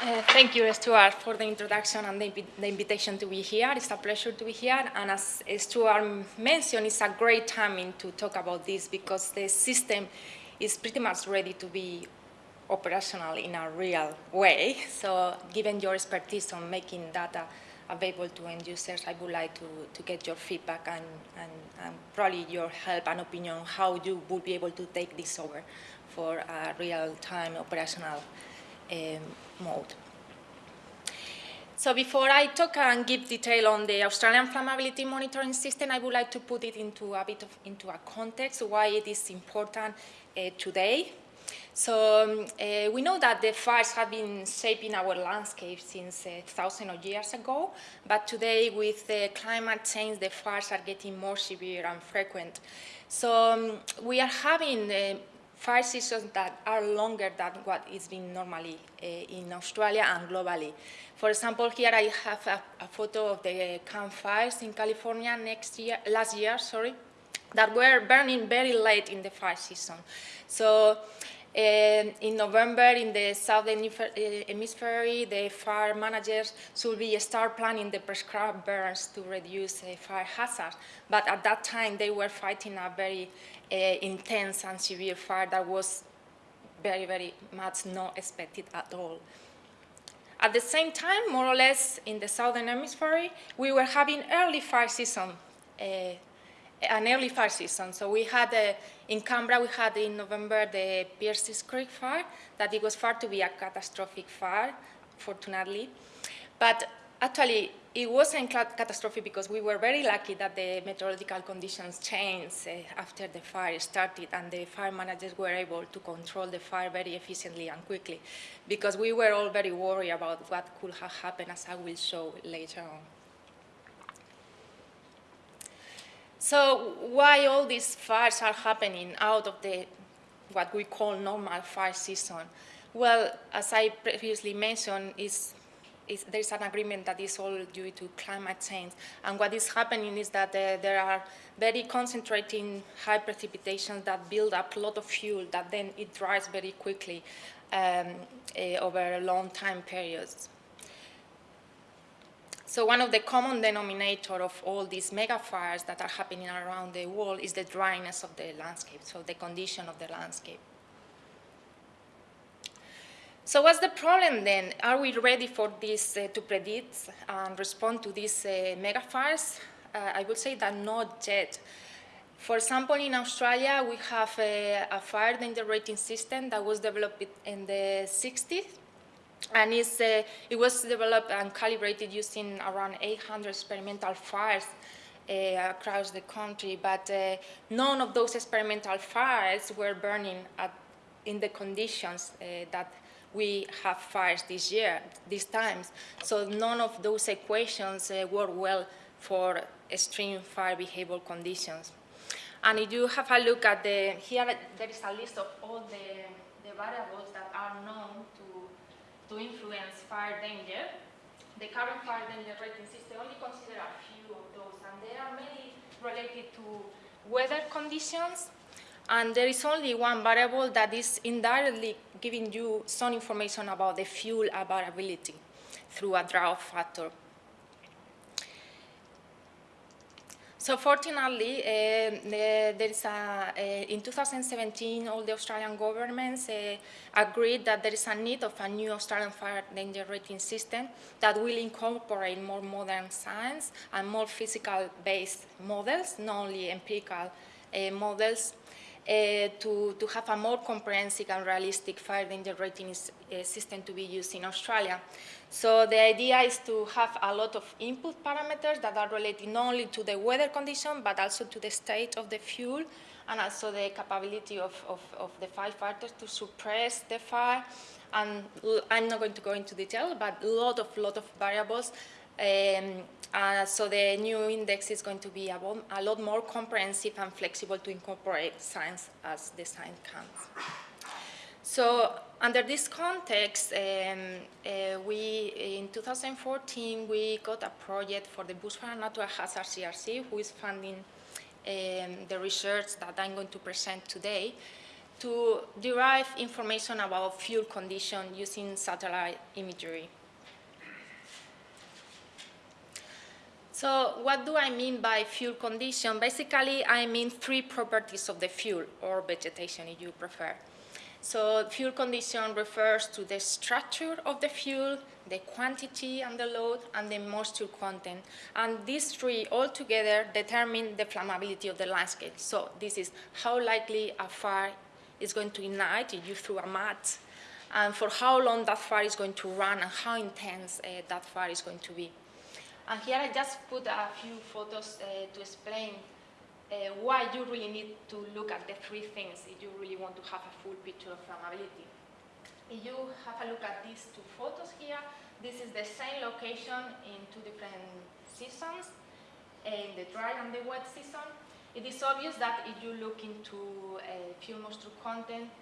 Uh, thank you, Stuart, for the introduction and the, the, invitation to be here. It's a pleasure to be here. And as Stuart mentioned, it's a great timing to talk about this because the system is pretty much ready to be operational in a real way. So given your expertise on making data available to end users, I would like to, to get your feedback and, and, and probably your help and opinion on how you would be able to take this over for a real-time operational mode. So before I talk and give detail on the Australian flammability monitoring system, I would like to put it into a bit of into a context why it is important uh, today. So um, uh, we know that the fires have been shaping our landscape since uh, thousands of years ago, but today with the climate change, the fires are getting more severe and frequent. So um, we are having uh, fire seasons that are longer than what is being normally uh, in Australia and globally. For example, here I have a, a, photo of the campfires in California next year, last year, sorry, that were burning very late in the fire season. So uh, in November, in the southern uh, hemisphere, the fire managers should be start planning the prescribed burns to reduce uh, fire hazards. But at that time, they were fighting a very uh, intense and severe fire that was very, very much not expected at all. At the same time, more or less in the southern hemisphere, we were having early fire season, uh, an early fire season. So we had, uh, in Canberra, we had in November the Pierces Creek fire, that it was far to be a catastrophic fire, fortunately. But actually, it wasn't catastrophic because we were very lucky that the meteorological conditions changed uh, after the fire started and the fire managers were able to control the fire very efficiently and quickly because we were all very worried about what could have happened as I will show later on. So why all these fires are happening out of the what we call normal fire season? Well, as I previously mentioned, is is, there's an agreement that is all due to climate change. And what is happening is that uh, there are very concentrating high precipitations that build up a lot of fuel that then it dries very quickly um, uh, over long time periods. So one of the common denominator of all these mega fires that are happening around the world is the dryness of the landscape, so the condition of the landscape. So what's the problem then? Are we ready for this uh, to predict and respond to these uh, mega fires? Uh, I would say that not yet. For example, in Australia, we have a, a fire danger rating system that was developed in the 60s. And uh, it was developed and calibrated using around 800 experimental fires uh, across the country, but uh, none of those experimental fires were burning at, in the conditions uh, that we have fires this year, these times. So none of those equations uh, work well for extreme fire behavior conditions. And if you have a look at the, here there is a list of all the, the variables that are known to, to influence fire danger. The current fire danger rating system only consider a few of those, and there are many related to weather conditions, and there is only one variable that is indirectly giving you some information about the fuel availability through a drought factor. So fortunately, uh, there is a, uh, in 2017, all the Australian governments uh, agreed that there is a need of a new Australian fire danger rating system that will incorporate more modern science and more physical-based models, not only empirical models, to, to have a more comprehensive and realistic fire danger rating uh, system to be used in Australia. So the idea is to have a lot of input parameters that are related not only to the weather condition, but also to the state of the fuel and also the capability of, of, of the firefighters to suppress the fire. And I'm not going to go into detail, but a lot of, lot of variables um, uh, so the new index is going to be a, a, lot more comprehensive and flexible to incorporate science as the science comes. So under this context, um, uh, we, in 2014, we got a project for the Bushfire Natural Hazard CRC, who is funding um, the research that I'm going to present today, to derive information about fuel condition using satellite imagery. So what do I mean by fuel condition? Basically, I mean three properties of the fuel, or vegetation if you prefer. So fuel condition refers to the structure of the fuel, the quantity and the load, and the moisture content. And these three all together determine the flammability of the landscape. So this is how likely a fire is going to ignite you throw a mat, and for how long that fire is going to run, and how intense uh, that fire is going to be. And here I just put a few photos uh, to explain uh, why you really need to look at the three things if you really want to have a full picture of flammability. If you have a look at these two photos here, this is the same location in two different seasons, in the dry and the wet season. It is obvious that if you look into uh, fuel moisture content,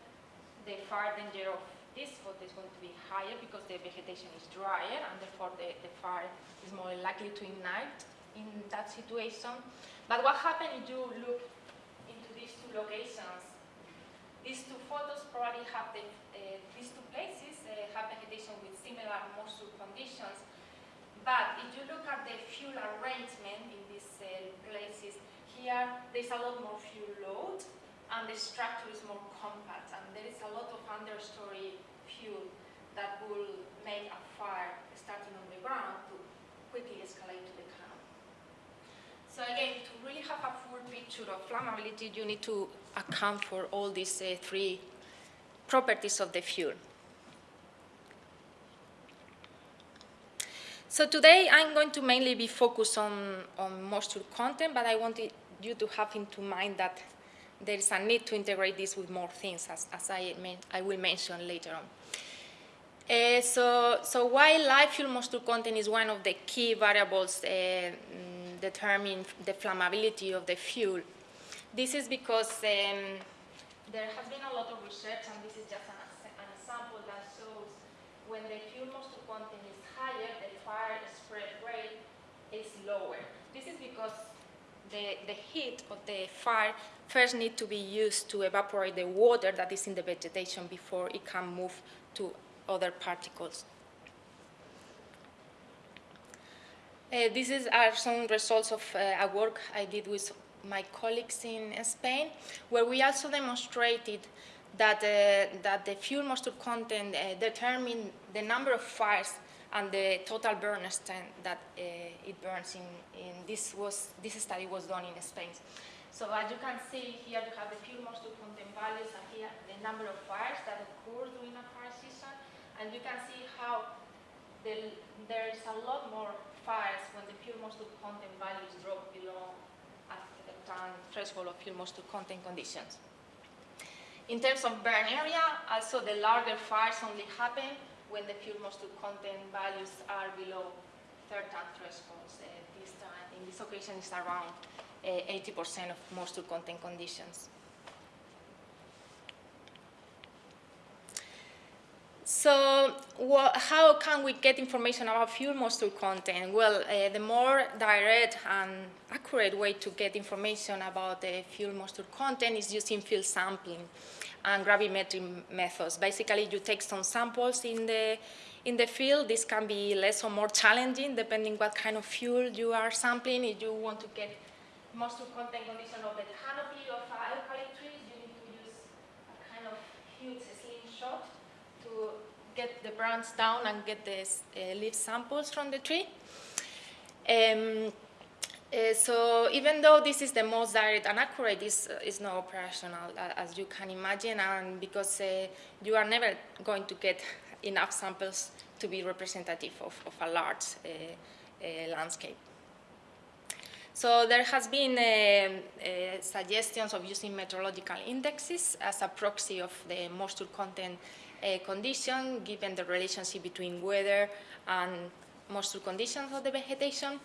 the fire danger of this photo is going to be higher because the vegetation is drier and therefore the, the fire is more likely to ignite in that situation. But what happens if you look into these two locations? These two photos probably have the, uh, these two places uh, have vegetation with similar moisture conditions. But if you look at the fuel arrangement in these uh, places, here there's a lot more fuel load and the structure is more compact and there is a lot of understory fuel that will make a fire starting on the ground to quickly escalate to the canopy. So again, to really have a full picture of flammability, you need to account for all these uh, three properties of the fuel. So today I'm going to mainly be focused on, on moisture content, but I wanted you to have into mind that there is a need to integrate this with more things, as, as I, I will mention later on. Uh, so, so while live fuel moisture content is one of the key variables uh, mm, determining the flammability of the fuel, this is because um, there has been a lot of research, and this is just an, an example that shows when the fuel moisture content is higher, the fire spread rate is lower. This is because the, the heat of the fire first need to be used to evaporate the water that is in the vegetation before it can move to other particles. Uh, these is, are some results of uh, a work I did with my colleagues in Spain, where we also demonstrated that, uh, that the fuel moisture content uh, determined the number of fires and the total burn extent that uh, it burns in, in, this was this study was done in Spain. So as you can see here you have the fuel moisture content values and here the number of fires that occur during a fire season and you can see how the, there is a lot more fires when the fuel moisture content values drop below a certain threshold of fuel moisture content conditions. In terms of burn area, also the larger fires only happen when the fuel moisture content values are below certain thresholds. Uh, this time, in this occasion, it's around 80% uh, of moisture content conditions. So how can we get information about fuel moisture content? Well, uh, the more direct and accurate way to get information about the fuel moisture content is using field sampling and gravimetric methods. Basically, you take some samples in the in the field. This can be less or more challenging depending what kind of fuel you are sampling. If you want to get moisture content condition of the canopy of eucalypt trees, you need to use a kind of huge slingshot to get the branch down and get the uh, leaf samples from the tree. Um, uh, so even though this is the most direct and accurate, this uh, is not operational, as you can imagine, and because uh, you are never going to get enough samples to be representative of, of a large landscape. So there has been suggestions of using meteorological indexes as a proxy of the moisture content condition, given the relationship between weather and moisture conditions of the vegetation.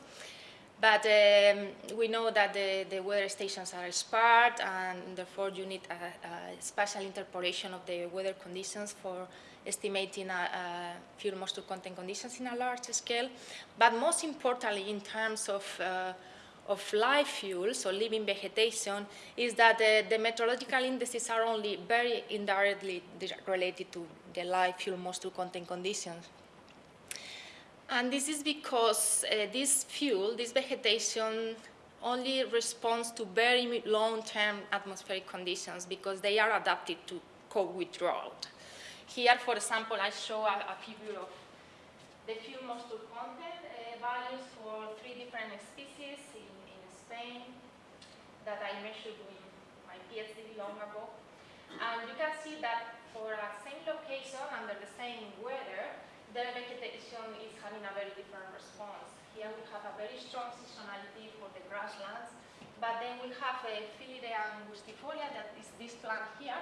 But um, we know that the, the, weather stations are sparse and therefore you need a, a, spatial interpolation of the weather conditions for estimating a, a fuel moisture content conditions in a large scale. But most importantly, in terms of, uh, of live fuel, so living vegetation, is that uh, the meteorological indices are only very indirectly related to the live fuel moisture content conditions. And this is because uh, this fuel, this vegetation, only responds to very long-term atmospheric conditions because they are adapted to with drought. Here, for example, I show a, a figure of the fuel moisture content uh, values for three different species in, in Spain that I measured with my PhD long ago. And you can see that for a same location under the same weather, the vegetation is having a very different response. Here we have a very strong seasonality for the grasslands, but then we have a Phillyrea angustifolia, that is this plant here,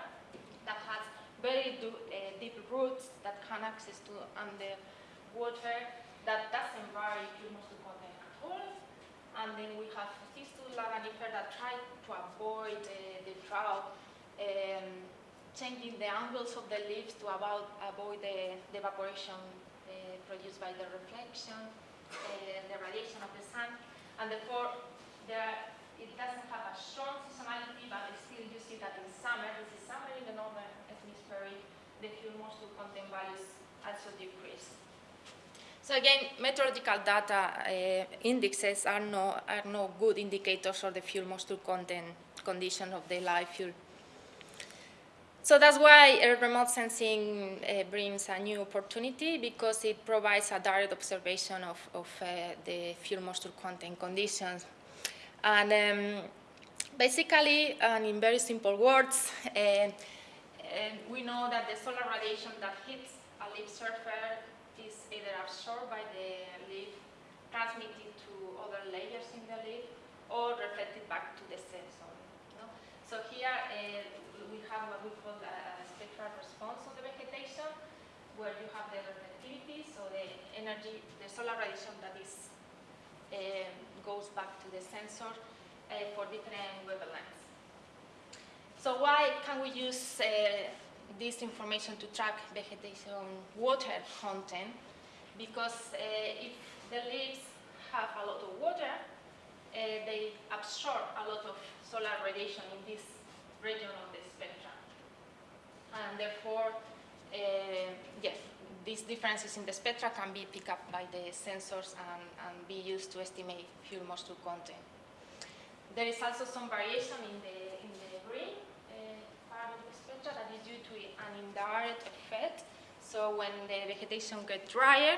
that has very do, uh, deep roots that can access to underwater that doesn't vary humus to content at all. And then we have Cistus ladanifer that try to avoid uh, the drought um, changing the angles of the leaves to about, avoid the, the evaporation uh, produced by the reflection, uh, the radiation of the sun, and therefore there, it doesn't have a strong seasonality, but still you see that in summer, this is summer in the northern hemisphere, the fuel moisture content values also decrease. So again, meteorological data uh, indexes are no, are no good indicators of the fuel moisture content condition of the live fuel. So that's why uh, remote sensing uh, brings a new opportunity because it provides a direct observation of, of uh, the fuel moisture content conditions. And um, basically, and in very simple words, uh, we know that the solar radiation that hits a leaf surface is either absorbed by the leaf, transmitted to other layers in the leaf, or reflected back to the sensor. So here uh, we have what we call a, spectral response of the vegetation, where you have the reflectivity, so the energy, the solar radiation that is uh, goes back to the sensor uh, for different wavelengths. So why can we use uh, this information to track vegetation water content? Because uh, if the leaves have a lot of water, uh, they absorb a lot of solar radiation in this region of. And therefore, uh, yes, these differences in the spectra can be picked up by the sensors and, and be used to estimate fuel moisture content. There is also some variation in the, in the green part of the spectra that is due to an indirect effect. So when the vegetation gets drier,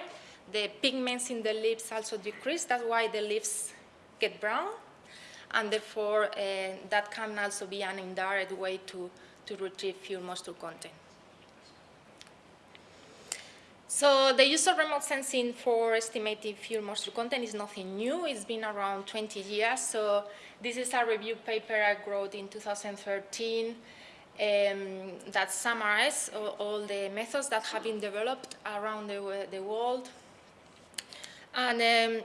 the pigments in the leaves also decrease. That's why the leaves get brown and therefore uh, that can also be an indirect way to, to retrieve fuel moisture content. So the use of remote sensing for estimating fuel moisture content is nothing new. It's been around 20 years. So this is a review paper I wrote in 2013 um, that summarizes all, all, the methods that have been developed around the, the world. And um,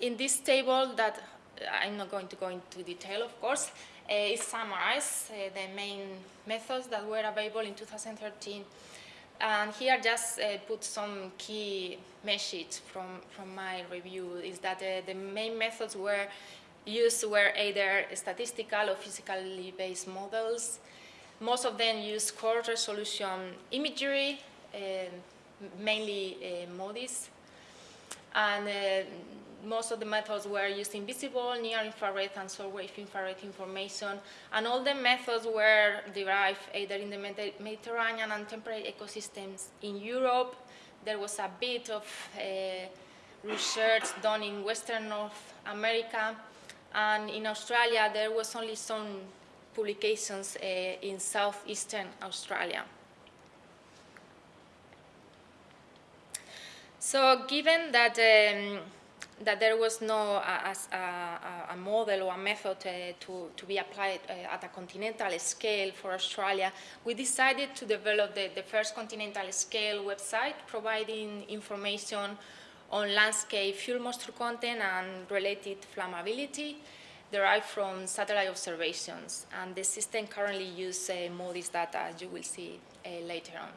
in this table that I'm not going to go into detail, of course. Uh, it summarizes uh, the main methods that were available in 2013. And here just uh, put some key messages from, from my review, is that uh, the main methods were used were either statistical or physically based models. Most of them use coarse resolution imagery, uh, mainly uh, MODIS. And most of the methods were using visible, near-infrared, and short-wave infrared information, and all the methods were derived either in the Mediterranean and temperate ecosystems in Europe. There was a bit of uh, research done in Western North America, and in Australia there was only some publications uh, in southeastern Australia. So given that um, that there was no a, a, a, model or a method uh, to, to be applied uh, at a continental scale for Australia, we decided to develop the, the first continental scale website providing information on landscape fuel moisture content and related flammability derived from satellite observations. And the system currently uses uh, MODIS data, as you will see uh, later on.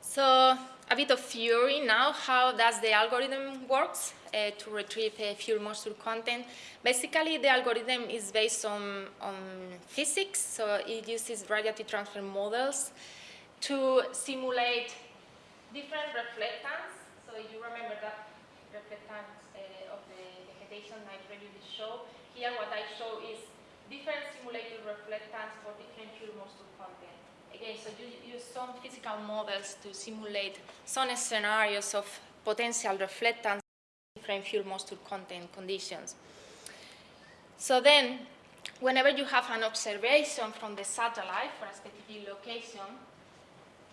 So a bit of theory now, how does the algorithm works? uh, to retrieve uh, fuel moisture content. Basically, the algorithm is based on, on physics, so it uses radiative transfer models to simulate different reflectance. So you remember that reflectance uh, of the vegetation I previously showed, here what I show is different simulated reflectance for different fuel moisture content. Again, so you use some physical models to simulate some scenarios of potential reflectance different fuel moisture content conditions. So then, whenever you have an observation from the satellite for a specific location,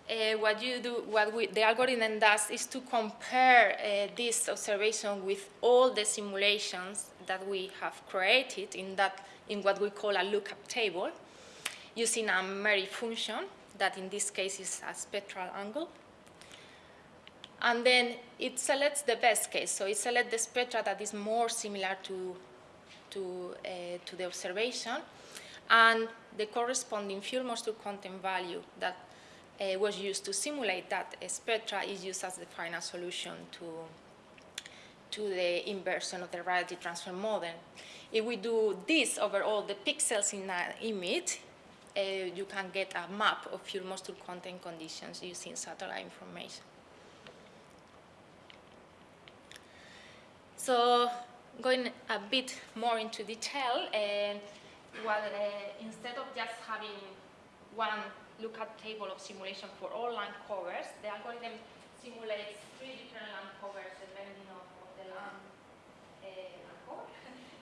uh, what you do, what we, the algorithm does is to compare uh, this observation with all the simulations that we have created in that, in what we call a lookup table, using a merit function that in this case is a spectral angle. And then it selects the best case. So it selects the spectra that is more similar to, to, uh, to the observation and the corresponding fuel moisture content value that uh, was used to simulate that spectra is used as the final solution to, to the inversion of the radiative transfer model. If we do this over all the pixels in an image, uh, you can get a map of fuel moisture content conditions using satellite information. So going a bit more into detail, and well, uh, instead of just having one lookup table of simulation for all land covers. The algorithm simulates three different land covers depending on, on the land, uh, land cover.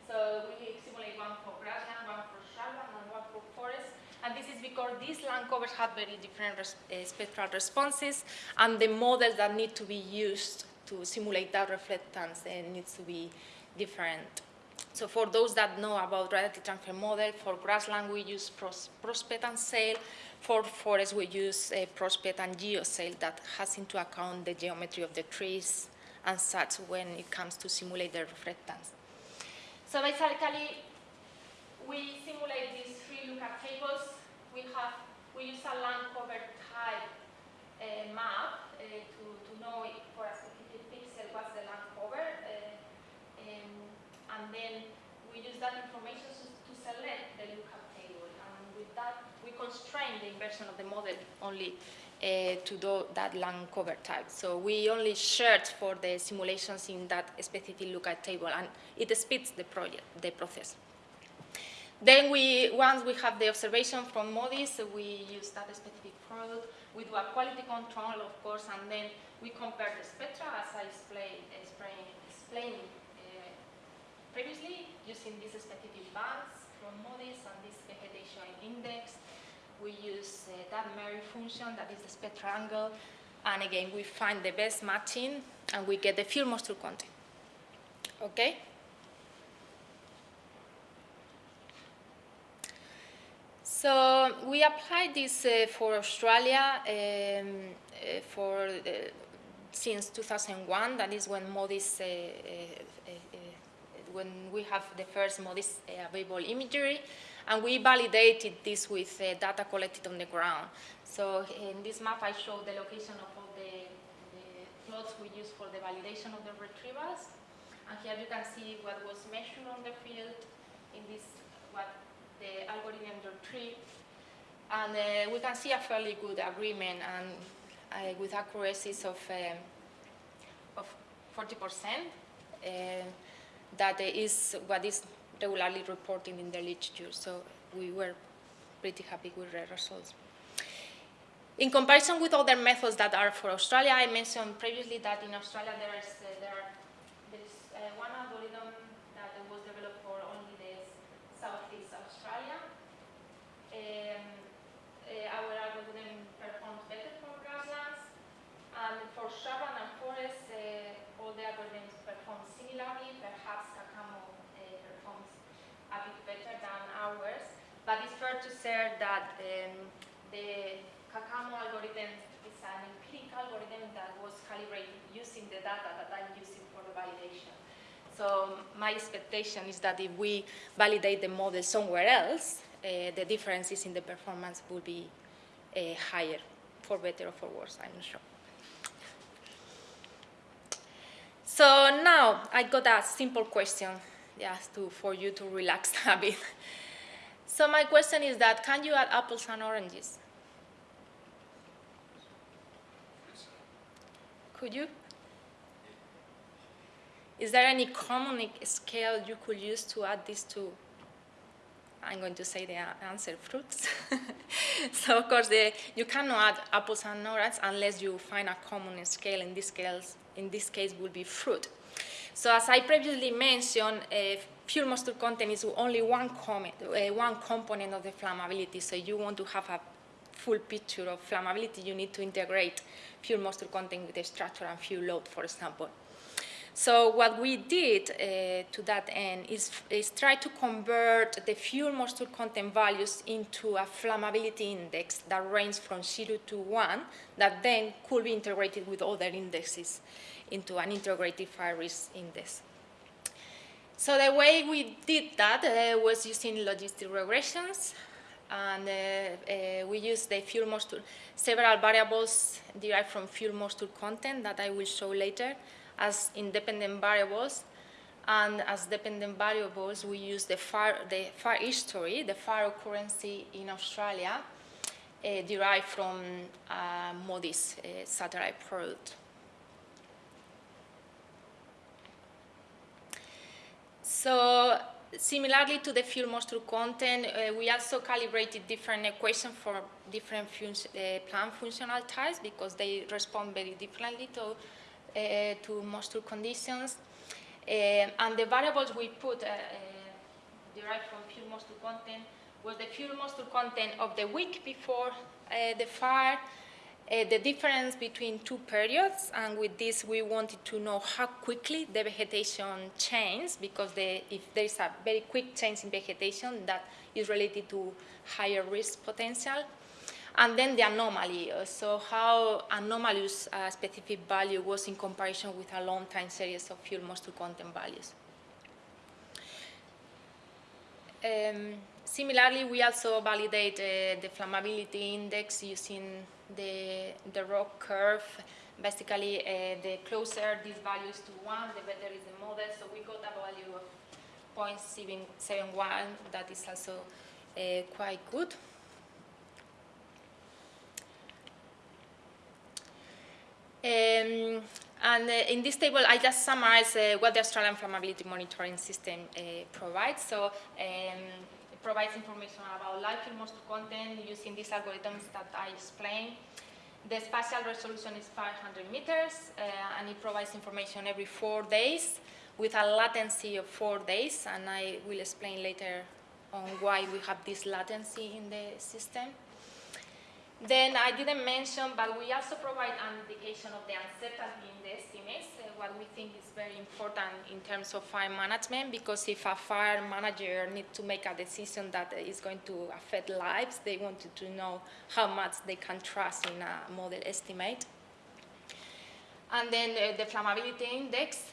so we simulate one for grassland, one for shrubland, and one for forest. And this is because these land covers have very different res uh, spectral responses, and the models that need to be used to simulate that reflectance uh, needs to be different. So for those that know about radiative transfer model, for grassland we use pros prospect and sail. For forest we use a prospect and GeoSail that has into account the geometry of the trees and such when it comes to simulate the reflectance. So basically, we simulate these lookup tables. We have we use a land cover type uh, map uh, to, to know for a specific pixel what's the land cover. Uh, and then we use that information to select the lookup table. And with that, we constrain the inversion of the model only uh, to do that land cover type. So we only search for the simulations in that specific lookup table, and it speeds the project, the process. Then we, once we have the observation from MODIS, we use that specific product. We do a quality control, of course, and then we compare the spectra, as I explained, explained previously using these specific bands from MODIS and this vegetation index. We use uh, that merit function, that is the spectral angle, and again, we find the best matching, and we get the fuel moisture content. Okay? So we applied this uh, for Australia um, uh, for uh, since 2001. That is when MODIS uh, uh, when we have the first MODIS uh, available imagery, and we validated this with uh, data collected on the ground. So in this map, I show the location of all the, the plots we use for the validation of the retrievals. And here you can see what was measured on the field in this, what the algorithm retrieved. And uh, we can see a fairly good agreement and uh, with accuracies of, um, of 40%. Uh, that is what is regularly reported in the literature. So we were pretty happy with the results. In comparison with other methods that are for Australia, I mentioned previously that in Australia there is uh, there, are, there is uh, one algorithm that was developed for only the Southeast Australia. Um, uh, our algorithm performs better for grasslands, and for shrubland and forest, uh, all the algorithms perform similarly. Perhaps Caccamo uh, performs a bit better than ours, but say that um, the Caccamo algorithm is an empirical algorithm that was calibrated using the data that I'm using for the validation. So my expectation is that if we validate the model somewhere else, uh, the differences in the performance will be uh, higher, for better or for worse, I'm not sure. So now I got a simple question just to, for you to relax a bit. So my question is that, can you add apples and oranges? Could you? Is there any common scale you could use to add these two? I'm going to say the answer, fruits. so of course, the, you cannot add apples and oranges unless you find a common scale. In this case, in this case, will be fruit. So as I previously mentioned, uh, fuel moisture content is only one, comment, uh, one component of the flammability. So you want to have a full picture of flammability, you need to integrate fuel moisture content with the structure and fuel load, for example. So what we did uh, to that end is, is try to convert the fuel moisture content values into a flammability index that ranges from 0 to 1 that then could be integrated with other indexes into an integrated fire risk index. So the way we did that uh, was using logistic regressions and uh, uh, we used the fuel moisture, several variables derived from fuel moisture content that I will show later as independent variables. And as dependent variables, we use the fire, the fire history, the fire occurrence in Australia, uh, derived from uh, MODIS uh, satellite product. So similarly to the fuel moisture content, uh, we also calibrated different equations for different fun uh, plant functional types because they respond very differently to uh, to moisture conditions. Uh, and the variables we put uh, derived from fuel moisture content was the fuel moisture content of the week before the fire, uh, the difference between two periods, and with this we wanted to know how quickly the vegetation changes, because the, if there is a very quick change in vegetation, that is related to higher risk potential. And then the anomaly, uh, so how anomalous a specific value was in comparison with a long time series of fuel moisture content values. Um, similarly, we also validate uh, the flammability index using the, the ROC curve. Basically, uh, the closer this value is to 1, the better is the model. So we got a value of 0.771 that is also uh, quite good. Um, and uh, in this table, I just summarize uh, what the Australian Flammability Monitoring System uh, provides. So um, provides information about fuel moisture content using these algorithms that I explained. The spatial resolution is 500 meters, uh, and it provides information every four days with a latency of four days, and I will explain later on why we have this latency in the system. Then I didn't mention, but we also provide an indication of the uncertainty in the estimates, uh, what we think is very important in terms of fire management, because if a fire manager needs to make a decision that is going to affect lives, they wanted to know how much they can trust in a model estimate. And then uh, the flammability index.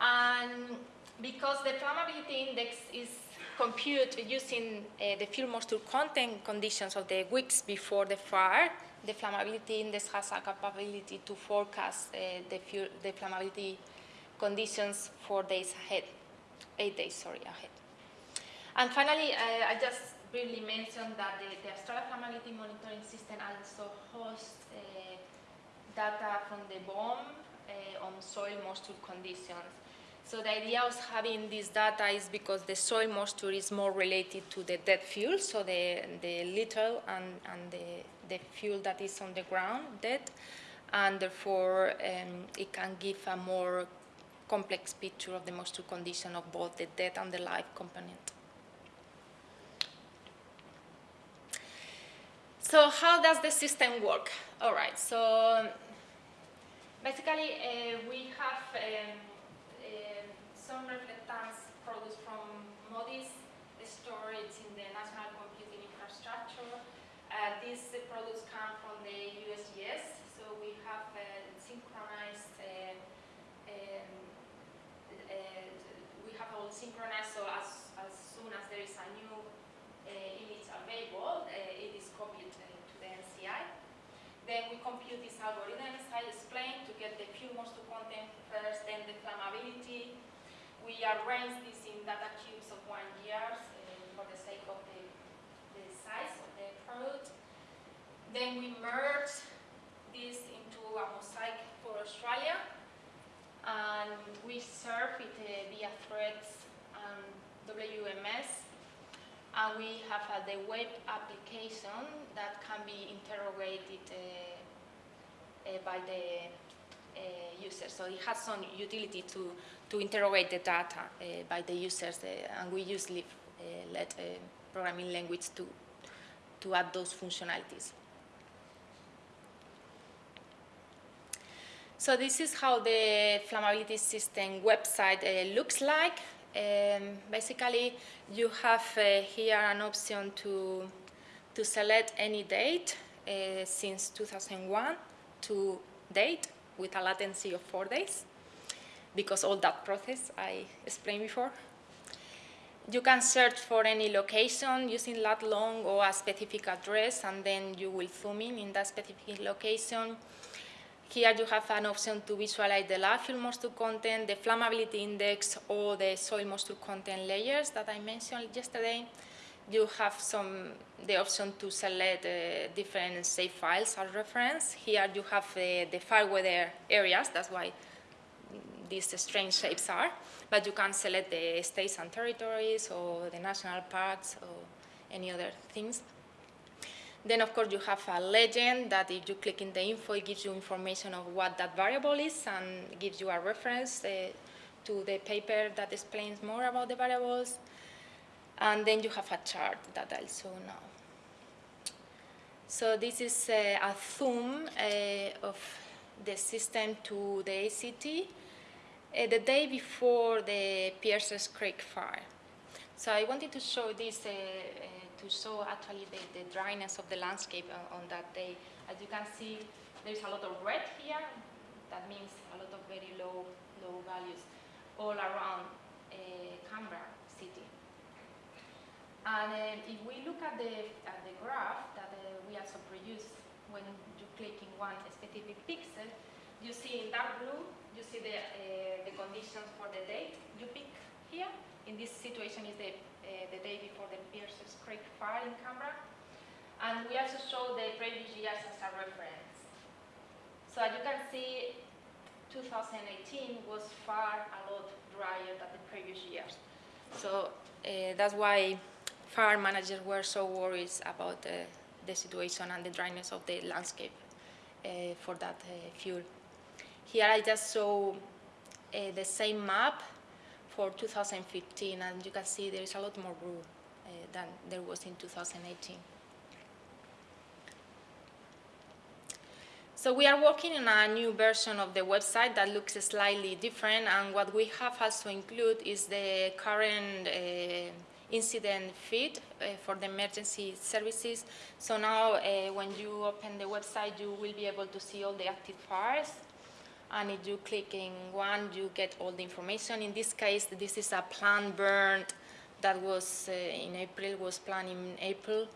And because the flammability index is compute using uh, the fuel moisture content conditions of the weeks before the fire, the flammability index has a capability to forecast uh, the, fuel, the flammability conditions four days ahead, eight days, sorry, ahead. And finally, uh, I just briefly mentioned that the, the Australia Flammability Monitoring System also hosts uh, data from the BoM uh, on soil moisture conditions. So the idea of having this data is because the soil moisture is more related to the dead fuel, so the, the little and, and the, the fuel that is on the ground dead, and therefore um, it can give a more complex picture of the moisture condition of both the dead and the live component. So how does the system work? All right, so basically uh, we have um, some reflectance produced from MODIS storage in the National Computing Infrastructure. Uh, these uh, products come from the USGS, so we have uh, synchronized, uh, um, uh, we have all synchronized, so as, as soon as there is a new uh, image available, it is copied to the NCI. Then we compute these algorithms I explained to get the fuel moisture content first, Then the flammability, we arrange this in data cubes of one year uh, for the sake of the, the size of the product. Then we merge this into a mosaic for Australia. And we serve it uh, via THREDDS and WMS. And we have uh, the web application that can be interrogated uh, uh by the uh, users. So it has some utility to, to interrogate the data uh, by the users. and we usually let programming language to, to add those functionalities. So this is how the flammability system website uh, looks like. Um, basically, you have uh, here an option to, to select any date uh, since 2001 to date with a latency of four days because all that process I explained before. You can search for any location using lat long or a specific address and then you will zoom in in that specific location here you have an option to visualize the fuel moisture content, the flammability index, or the soil moisture content layers that I mentioned yesterday. You have some the option to select uh, different shapefiles as reference. Here you have uh, the fire weather areas, that's why these strange shapes are. But you can select the states and territories or the national parks or any other things. Then, of course, you have a legend that if you click in the info, it gives you information of what that variable is and gives you a reference uh, to the paper that explains more about the variables. And then you have a chart that I'll show now. So this is uh, a zoom uh, of the system to the ACT uh, the day before the Pierces Creek fire. So I wanted to show this uh, uh, to show actually the, the dryness of the landscape on, on, that day. As you can see, there's a lot of red here. That means a lot of very low, low values all around uh, Canberra city. And uh, if we look at the, at the graph that uh, we also produce when you click in one specific pixel, you see in dark blue, you see the, uh, the conditions for the date you pick here. In this situation is the uh, the day before the Pierces Creek fire in Canberra. And we also show the previous years as a reference. So as you can see, 2018 was far a lot drier than the previous years. So uh, that's why fire managers were so worried about uh, the situation and the dryness of the landscape uh, for that uh, fuel. Here I just show uh, the same map for 2015, and you can see there is a lot more room uh, than there was in 2018. So we are working on a new version of the website that looks slightly different, and what we have also include is the current uh, incident feed uh, for the emergency services. So now uh, when you open the website, you will be able to see all the active fires and if you click in one, you get all the information. In this case, this is a plant burned that was uh, in April, was planned in April.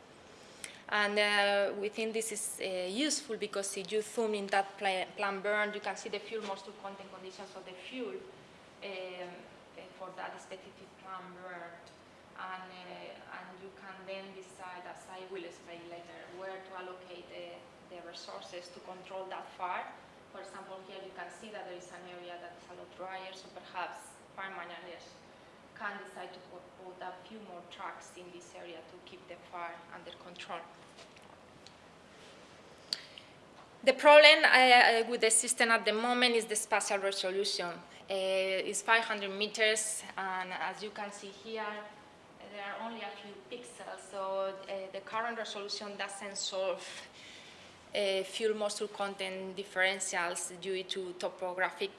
And uh, we think this is uh, useful because if you zoom in that plant burn, you can see the fuel moisture content conditions of the fuel um, uh, for that specific plant burn. And, uh, and you can then decide, as I will explain later, where to allocate the resources to control that fire for example, here you can see that there is an area that is a lot drier, so perhaps farm managers can decide to put, a few more trucks in this area to keep the fire under control. The problem uh, with the system at the moment is the spatial resolution. Uh, it's 500 meters, and as you can see here, there are only a few pixels, so uh, the current resolution doesn't solve uh, fuel moisture content differentials due to topographic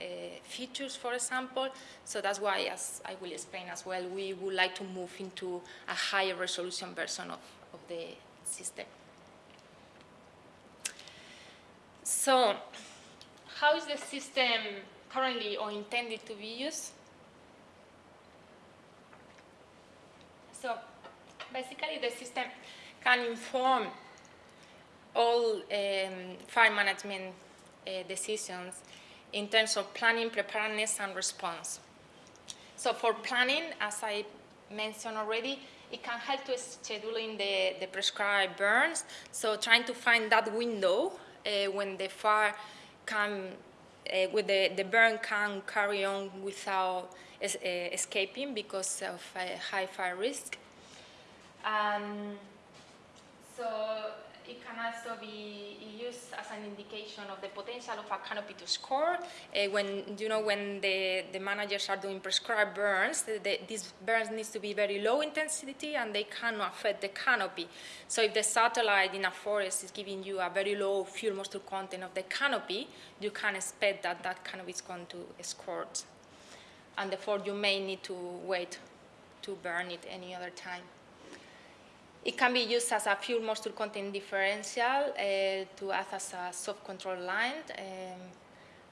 uh, features, for example. So that's why, as I will explain as well, we would like to move into a higher resolution version of, of the system. So how is the system currently or intended to be used? So basically the system can inform all um, fire management uh, decisions in terms of planning, preparedness, and response. So for planning, as I mentioned already, it can help to scheduling the, the prescribed burns. So trying to find that window uh, when the fire can, uh, with the, the burn can carry on without es uh, escaping because of high fire risk. Um, it can also be used as an indication of the potential of a canopy to score. Uh, when you know when the, the managers are doing prescribed burns, the, the, these burns needs to be very low intensity and they cannot affect the canopy. So if the satellite in a forest is giving you a very low fuel moisture content of the canopy, you can expect that that canopy is going to scorch. And therefore you may need to wait to burn it any other time. It can be used as a fuel moisture content differential uh, to act as a soft control line. Um,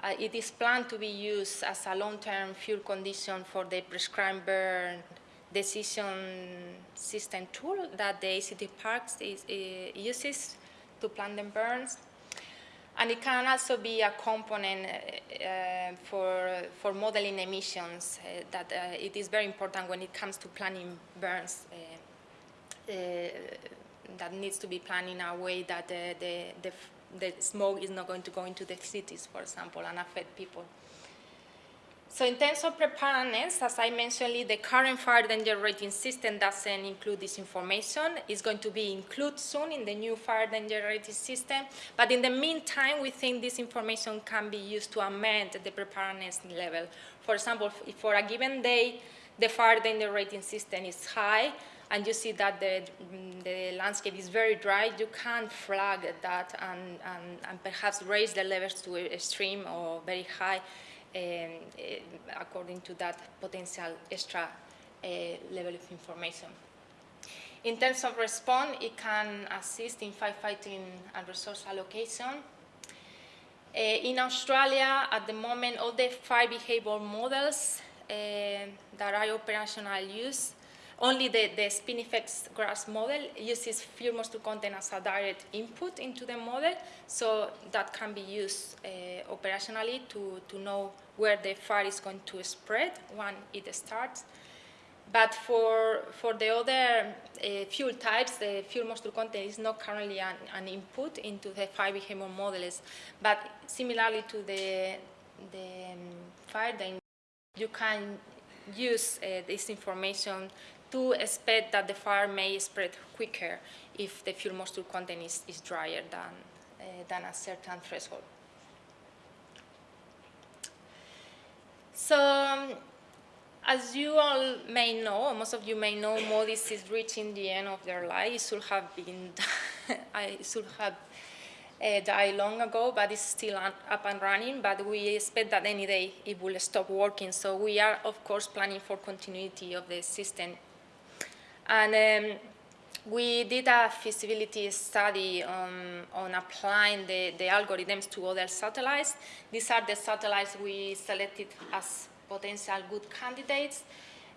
uh, it is planned to be used as a long-term fuel condition for the prescribed burn decision system tool that the ACT Parks is, uh, uses to plan the burns. And it can also be a component uh, for, for modeling emissions uh, that uh, it is very important when it comes to planning burns uh, that needs to be planned in a way that the, the, the, the smoke is not going to go into the cities, for example, and affect people. So in terms of preparedness, as I mentioned, the current fire danger rating system doesn't include this information. It's going to be included soon in the new fire danger rating system. But in the meantime, we think this information can be used to amend the preparedness level. For example, if for a given day, the fire danger rating system is high, and you see that the, the landscape is very dry, you can flag that and, and, and perhaps raise the levels to extreme or very high um, uh, according to that potential extra uh, level of information. In terms of response, it can assist in firefighting and resource allocation. Uh, in Australia, at the moment, all the fire behavior models uh, that are operational use only the, the Spinifex GRASS model uses fuel moisture content as a direct input into the model, so that can be used uh, operationally to, to know where the fire is going to spread when it starts. But for, for the other uh, fuel types, the fuel moisture content is not currently an, an input into the fire behavior models. But similarly to the, the um, fire, you can use uh, this information to expect that the fire may spread quicker if the fuel moisture content is, is drier than, uh, than a certain threshold. So, um, as you all may know, most of you may know, MODIS is reaching the end of their life. It should have been, I should have uh, died long ago, but it's still up and running. But we expect that any day it will stop working. So we are, of course, planning for continuity of the system and um, we did a feasibility study on, on applying the, the algorithms to other satellites. These are the satellites we selected as potential good candidates,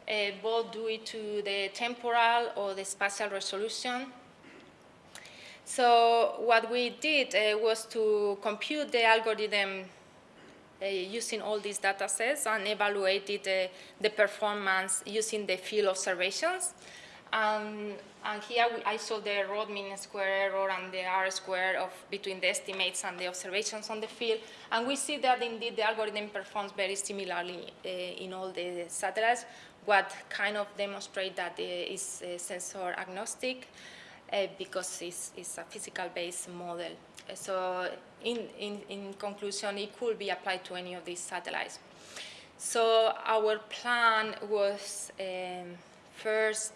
uh, both due to the temporal or the spatial resolution. So what we did uh, was to compute the algorithm uh, using all these data sets and evaluated uh, the performance using the field observations. Um, and here we, I saw the root mean square error and the R square of between the estimates and the observations on the field. And we see that indeed the algorithm performs very similarly uh, in all the satellites, what kind of demonstrate that it is uh, sensor agnostic uh, because it's, it's a physical-based model. So in, in, in conclusion, it could be applied to any of these satellites. So our plan was um, first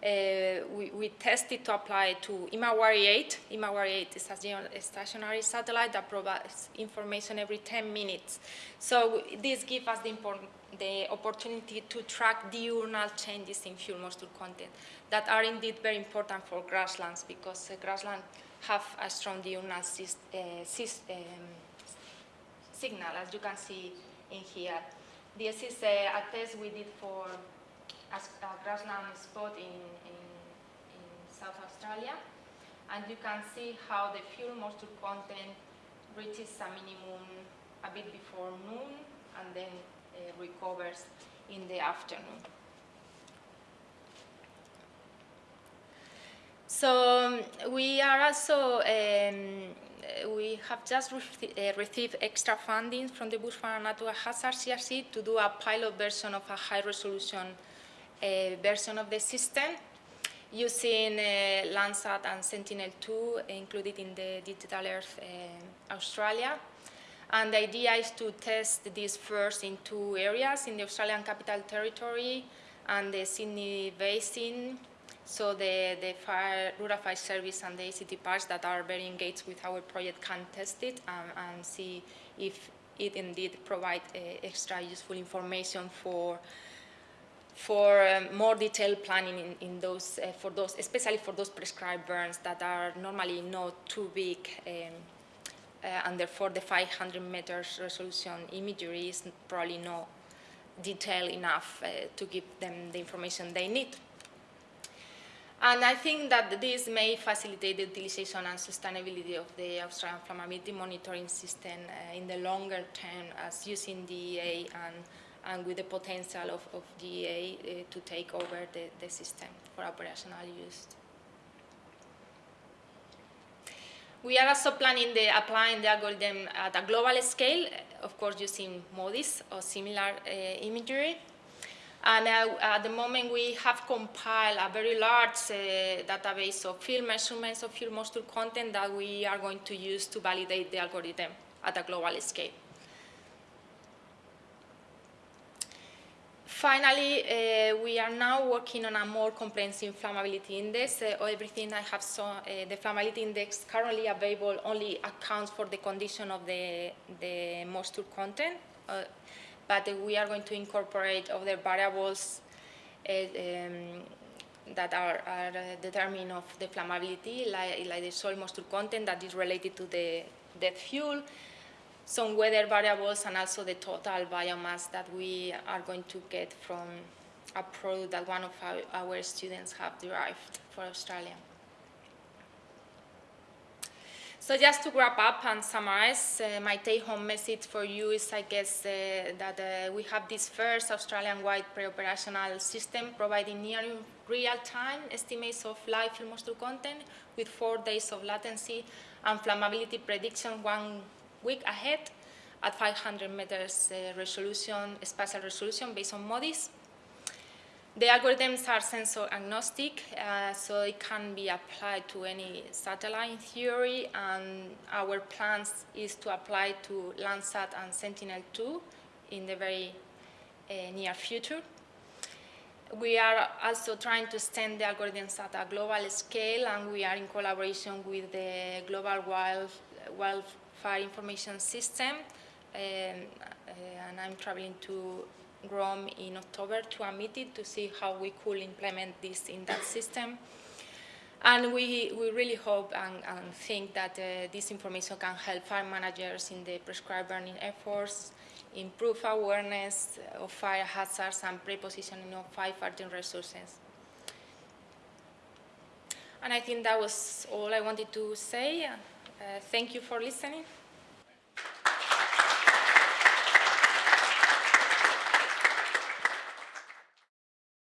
uh, we, we, tested to apply to Himawari 8. Himawari 8 is a stationary satellite that provides information every 10 minutes. So this gives us the, the, opportunity to track diurnal changes in fuel moisture content that are indeed very important for grasslands because uh, grasslands have a strong diurnal uh, um, signal, as you can see in here. This is a, a test we did for as a grassland spot in, in, in South Australia. And you can see how the fuel moisture content reaches a minimum a bit before noon and then uh, recovers in the afternoon. So um, we are also, um, we have just re uh, received extra funding from the Bushfire Natural Hazard CRC to do a pilot version of a high resolution version of the system using uh, Landsat and Sentinel-2 included in the Digital Earth uh, Australia. And the idea is to test this first in two areas, in the Australian Capital Territory and the Sydney Basin. So the, the fire, Rural Fire Service and the ACT Parks that are very engaged with our project can test it and, and see if it indeed provides uh, extra useful information for for um, more detailed planning in, in those, uh, for those, especially for those prescribed burns that are normally not too big, um, uh, and therefore the 500 meters resolution imagery is probably not detailed enough uh, to give them the information they need. And I think that this may facilitate the utilization and sustainability of the Australian flammability monitoring system uh, in the longer term as using DEA and and with the potential of, of DEA uh, to take over the, the system for operational use. We are also planning the applying the algorithm at a global scale, of course using MODIS or similar uh, imagery. And uh, at the moment we have compiled a very large uh, database of field measurements of fuel moisture content that we are going to use to validate the algorithm at a global scale. Finally, uh, we are now working on a more comprehensive flammability index. Uh, everything I have saw, uh, the flammability index currently available only accounts for the condition of the, the moisture content, uh, but we are going to incorporate other variables uh, um, that are, are determined of the flammability, like, like the soil moisture content that is related to the dead fuel, some weather variables and also the total biomass that we are going to get from a product that one of our, our students have derived for Australia. So just to wrap up and summarize, uh, my take-home message for you is, I guess, uh, that uh, we have this first Australian-wide pre-operational system providing near real-time estimates of live film content with four days of latency and flammability prediction one week ahead at 500 meters uh, resolution, spatial resolution based on MODIS. The algorithms are sensor agnostic, uh, so it can be applied to any satellite theory, and our plans is to apply to Landsat and Sentinel-2 in the very uh, near future. We are also trying to extend the algorithms at a global scale, and we are in collaboration with the Global Wild, Wild fire information system. Um, uh, and I'm traveling to Rome in October to a meeting to see how we could implement this in that system. And we, we really hope and, and think that uh, this information can help fire managers in the prescribed burning efforts, improve awareness of fire hazards and pre-positioning of firefighting resources. And I think that was all I wanted to say. Uh, thank you for listening.